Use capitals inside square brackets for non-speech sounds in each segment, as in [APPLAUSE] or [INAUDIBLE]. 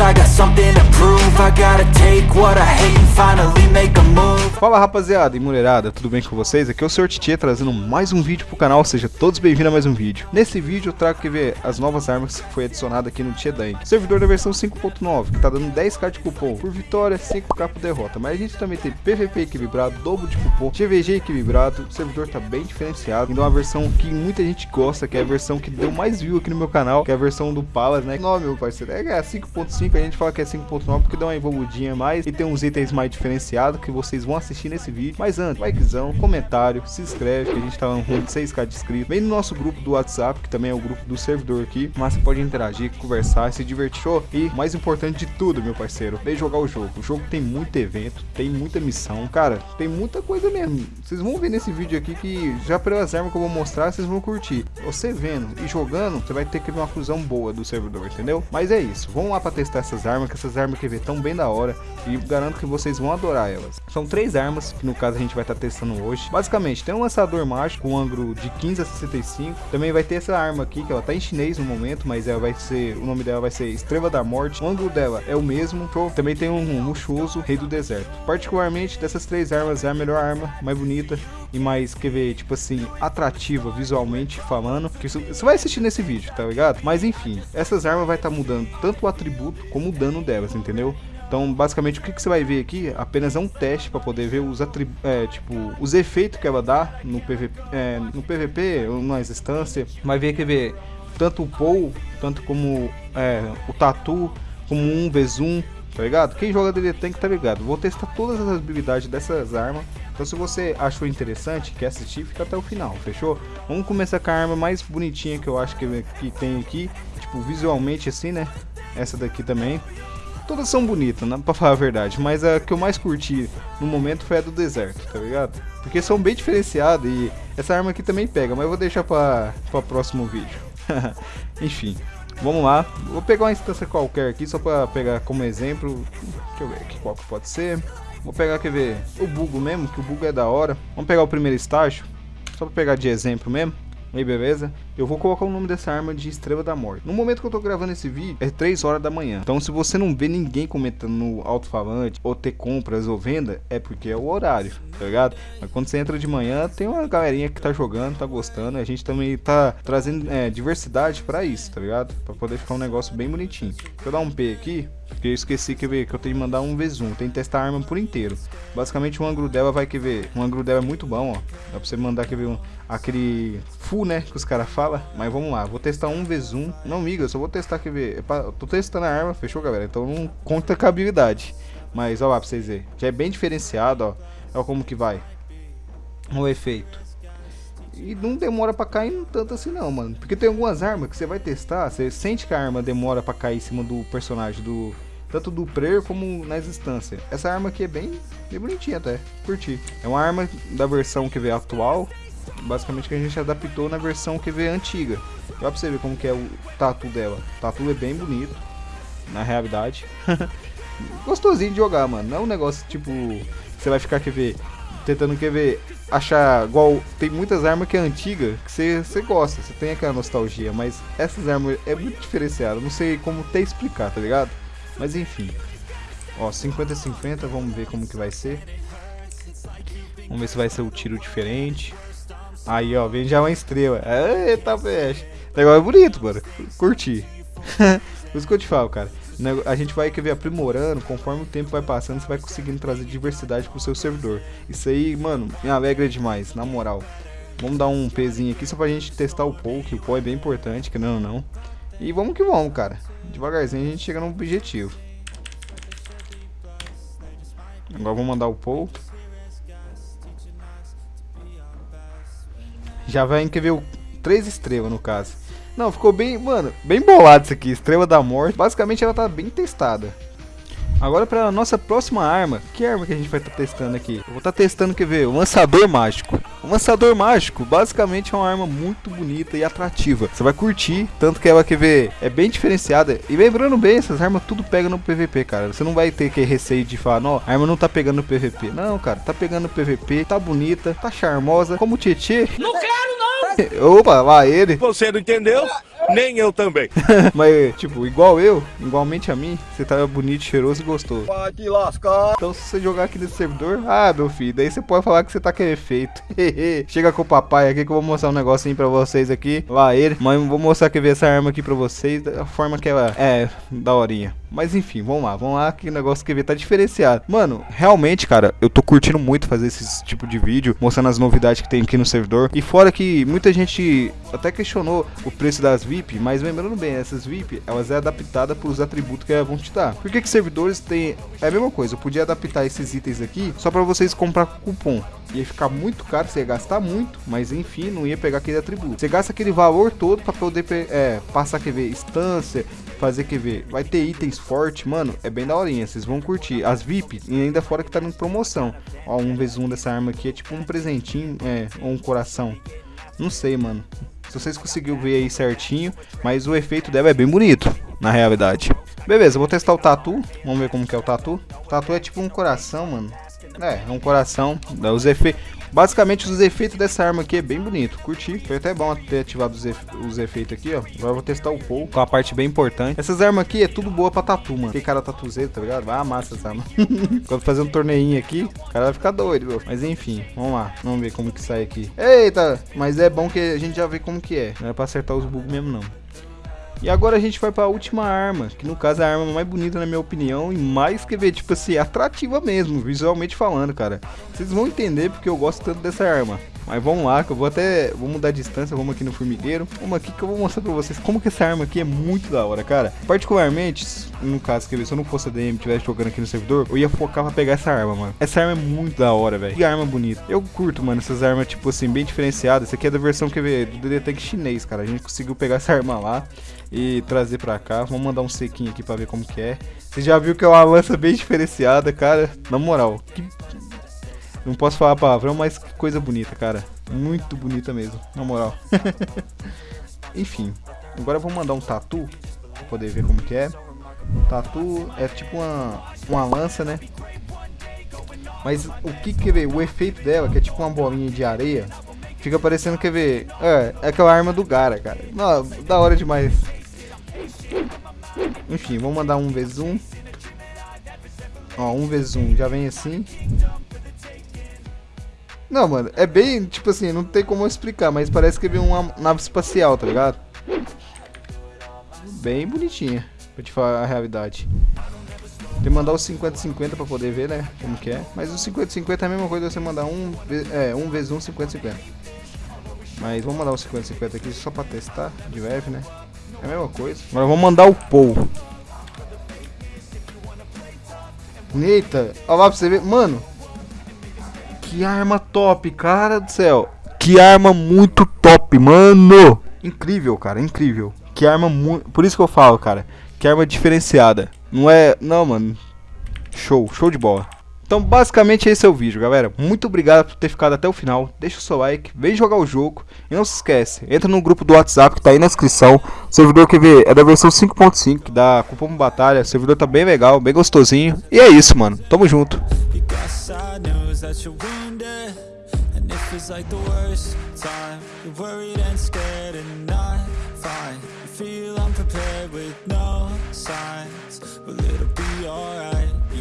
I got something to prove. I gotta take what I hate and finally make a move Fala rapaziada e mulherada, tudo bem com vocês? Aqui é o Sr. Titi trazendo mais um vídeo pro canal, seja todos bem-vindos a mais um vídeo. Nesse vídeo eu trago que ver as novas armas que foi adicionada aqui no Tietank. Servidor da versão 5.9, que tá dando 10k de cupom por vitória, 5k por derrota. Mas a gente também tem PVP equilibrado, dobro de cupom, GVG equilibrado, o servidor tá bem diferenciado. Então uma versão que muita gente gosta, que é a versão que deu mais view aqui no meu canal, que é a versão do Palace, né? Não, meu parceiro, é 5.5, a gente fala que é 5.9 porque dá uma evoluidinha mais e tem uns itens mais diferenciados que vocês vão assistir nesse vídeo. Mas antes, likezão, comentário, se inscreve, que a gente tá rumo de 6k de inscritos. Vem no nosso grupo do WhatsApp, que também é o grupo do servidor aqui. Mas você pode interagir, conversar, se divertir. Show? E mais importante de tudo, meu parceiro, vem jogar o jogo. O jogo tem muito evento, tem muita missão. Cara, tem muita coisa mesmo. Vocês vão ver nesse vídeo aqui que já pelas armas que eu vou mostrar, vocês vão curtir. Você vendo e jogando, você vai ter que ver uma fusão boa do servidor, entendeu? Mas é isso. Vamos lá pra testar essas armas, que essas armas que vê tão bem da hora. E garanto que vocês vão adorar elas. São três armas, que no caso a gente vai estar tá testando hoje. Basicamente, tem um lançador mágico com ângulo de 15 a 65. Também vai ter essa arma aqui, que ela tá em chinês no momento, mas ela vai ser, o nome dela vai ser Estrela da Morte. O ângulo dela é o mesmo. Também tem um Muxoso, Rei do Deserto. Particularmente, dessas três armas, é a melhor arma, mais bonita e mais, quer ver, tipo assim, atrativa visualmente falando. Que você vai assistir nesse vídeo, tá ligado? Mas enfim, essas armas vai estar tá mudando tanto o atributo como o dano delas, entendeu? Então, basicamente, o que, que, você vai ver aqui apenas é um teste para poder ver os é, tipo, os efeitos que ela dá no PVP, é, no PVP ou nas. Vai ver que ver tanto o Pou, tanto como é, o Tatu, como um V1, tá ligado? Quem joga DD Tank tá ligado. Vou testar todas as habilidades dessas armas. Então se você achou interessante, quer assistir, fica até o final, fechou? Vamos começar com a arma mais bonitinha que eu acho que, que tem aqui. Tipo, visualmente assim, né? Essa daqui também. Todas são bonitas, né, pra falar a verdade, mas a que eu mais curti no momento foi a do deserto, tá ligado? Porque são bem diferenciadas e essa arma aqui também pega, mas eu vou deixar pra, pra próximo vídeo. [LAUGHS] Enfim, vamos lá. Vou pegar uma instância qualquer aqui, só pra pegar como exemplo. Deixa eu ver aqui qual que pode ser. Vou pegar, quer ver, o bugo mesmo, que o bugo é da hora. Vamos pegar o primeiro estágio, só pra pegar de exemplo mesmo. Aí beleza? Eu vou colocar o nome dessa arma de Estrela da Morte. No momento que eu tô gravando esse vídeo, é 3 horas da manhã. Então se você não vê ninguém comentando no alto-falante, ou ter compras ou venda, é porque é o horário, tá ligado? Mas quando você entra de manhã, tem uma galerinha que tá jogando, tá gostando. A gente também tá trazendo é, diversidade pra isso, tá ligado? Pra poder ficar um negócio bem bonitinho. Deixa eu dar um P aqui. Porque eu esqueci que, ver, que eu tenho que mandar um V-Zoom. Tem que testar a arma por inteiro. Basicamente o ângulo dela vai que ver. O ângulo dela é muito bom, ó. Dá pra você mandar que ver um, aquele full, né? Que os caras falam. Mas vamos lá. Vou testar um V-Zoom. Não, amiga, eu só vou testar que ver. É tô testando a arma, fechou, galera? Então não conta com a habilidade. Mas ó lá pra vocês verem. Já é bem diferenciado, ó. Olha como que vai. O efeito. E não demora pra cair tanto assim não, mano. Porque tem algumas armas que você vai testar, você sente que a arma demora pra cair em cima do personagem, do tanto do player como nas instâncias. Essa arma aqui é bem, bem bonitinha até, curti. É uma arma da versão que vê atual, basicamente que a gente adaptou na versão vê antiga. Dá pra você ver como que é o tatu dela. O tatu é bem bonito, na realidade. [LAUGHS] Gostosinho de jogar, mano. Não é um negócio tipo, você vai ficar ver tentando ver achar igual tem muitas armas que é antiga que você, você gosta, você tem aquela nostalgia, mas essas armas é muito diferenciado, não sei como até explicar, tá ligado? Mas enfim. Ó, 50 50, vamos ver como que vai ser. Vamos ver se vai ser o tiro diferente. Aí, ó, vem já uma estrela. Eita, peixe. O negócio é bonito, mano. Curti. [LAUGHS] Por isso que eu te falo, cara a gente vai querer aprimorando, conforme o tempo vai passando, você vai conseguindo trazer diversidade pro seu servidor. Isso aí, mano, me alegra demais, na moral. Vamos dar um pezinho aqui só pra gente testar o POW, que o POW é bem importante, que não, não. E vamos que vamos, cara. Devagarzinho a gente chega no objetivo. Agora vamos mandar o POW. Já vai o 3 estrelas no caso. Não, ficou bem, mano, bem bolado isso aqui. Estrela da Morte. Basicamente ela tá bem testada. Agora para a nossa próxima arma. Que arma que a gente vai estar tá testando aqui? Eu vou estar tá testando, quer ver? O lançador mágico. O lançador mágico, basicamente é uma arma muito bonita e atrativa. Você vai curtir, tanto que ela, quer ver, é bem diferenciada. E lembrando bem, essas armas tudo pega no PVP, cara. Você não vai ter que receio de falar, não, a arma não tá pegando no PVP. Não, cara, tá pegando no PVP, tá bonita, tá charmosa. Como o Tietê. Não quero, não! Opa, lá ele. Você não entendeu? Nem eu também. [LAUGHS] Mas, tipo, igual eu, igualmente a mim, você tá bonito, cheiroso e gostoso. Vai te lascar. Então, se você jogar aqui nesse servidor, ah, meu filho, daí você pode falar que você tá com efeito. [LAUGHS] Chega com o papai aqui que eu vou mostrar um negocinho pra vocês aqui. Lá ele. Mas vou mostrar que ver essa arma aqui pra vocês, da forma que ela é, da horinha. Mas enfim, vamos lá, vamos lá, que o negócio que ver tá diferenciado. Mano, realmente, cara, eu tô curtindo muito fazer esse tipo de vídeo, mostrando as novidades que tem aqui no servidor. E fora que muita gente até questionou o preço das VIP, mas lembrando bem, essas VIP, elas é adaptada os atributos que elas vão te dar. Por que que servidores tem... É a mesma coisa, eu podia adaptar esses itens aqui só pra vocês comprar com cupom. Ia ficar muito caro, você ia gastar muito, mas enfim, não ia pegar aquele atributo. Você gasta aquele valor todo pra poder é, passar, quer ver, instância, fazer, quer ver, vai ter itens fortes, mano, é bem daorinha, vocês vão curtir. As VIP, e ainda fora que tá em promoção. Ó, um vezes um dessa arma aqui é tipo um presentinho, é, ou um coração. Não sei, mano. Se vocês conseguiram ver aí certinho, mas o efeito dela é bem bonito, na realidade. Beleza, vou testar o tatu, vamos ver como que é o tatu. O tatu é tipo um coração, mano. É, é um coração, dá os efeitos. Basicamente os efeitos dessa arma aqui é bem bonito, curti. Foi até bom ter ativado os, efe os efeitos aqui, ó. Agora eu vou testar o Paul, com a parte bem importante. Essas armas aqui é tudo boa pra tatu, mano. Que cara tatuzeiro, tá ligado? Vai amassa essa arma. [LAUGHS] Quando fazer um torneinho aqui, o cara vai ficar doido, meu. Mas enfim, vamos lá. Vamos ver como que sai aqui. Eita, mas é bom que a gente já vê como que é. Não é pra acertar os bugs mesmo, não. E agora a gente vai para a última arma, que no caso é a arma mais bonita na minha opinião e mais que ver, tipo assim, atrativa mesmo, visualmente falando, cara. Vocês vão entender porque eu gosto tanto dessa arma. Mas vamos lá, que eu vou até, vou mudar a distância, vamos aqui no formigueiro. Vamos aqui que eu vou mostrar pra vocês como que essa arma aqui é muito da hora, cara. Particularmente, no caso, ver, se eu não fosse a DM tivesse jogando aqui no servidor, eu ia focar pra pegar essa arma, mano. Essa arma é muito da hora, velho. Que arma bonita. Eu curto, mano, essas armas, tipo assim, bem diferenciadas. Essa aqui é da versão, quer ver, do DD chinês, cara. A gente conseguiu pegar essa arma lá e trazer pra cá. Vamos mandar um sequinho aqui pra ver como que é. Você já viu que é uma lança bem diferenciada, cara. Na moral, que... Não posso falar palavrão, mas que coisa bonita, cara. Muito bonita mesmo, na moral. [LAUGHS] Enfim, agora eu vou mandar um tatu pra poder ver como que é. tatu é tipo uma, uma lança, né? Mas o que quer ver? O efeito dela, que é tipo uma bolinha de areia, fica parecendo, quer ver? É, é aquela arma do Gara, cara. Não, da hora demais. Enfim, vamos mandar um vezes um. Ó, um vezes um já vem assim. Não, mano, é bem, tipo assim, não tem como explicar, mas parece que vem uma nave espacial, tá ligado? Bem bonitinha, pra te falar a realidade. Tem que mandar o 50-50 pra poder ver, né, como que é. Mas o 50-50 é a mesma coisa você mandar um, é, um vezes um 50-50. Mas vamos mandar o 50-50 aqui só pra testar, de leve, né. É a mesma coisa. Agora vamos mandar o Paul. Eita, olha lá pra você ver. Mano, que arma top, cara do céu. Que arma muito top, mano. Incrível, cara, incrível. Que arma muito... Por isso que eu falo, cara. Que arma diferenciada. Não é... Não, mano. Show, show de bola. Então, basicamente, esse é o vídeo, galera. Muito obrigado por ter ficado até o final. Deixa o seu like, vem jogar o jogo. E não se esquece, entra no grupo do WhatsApp que tá aí na descrição. O servidor que vê é da versão 5.5, que dá cupom batalha. O servidor tá bem legal, bem gostosinho. E é isso, mano. Tamo junto.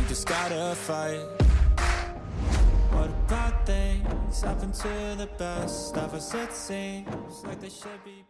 just gotta fight About things happen to the best of us it seems like they should be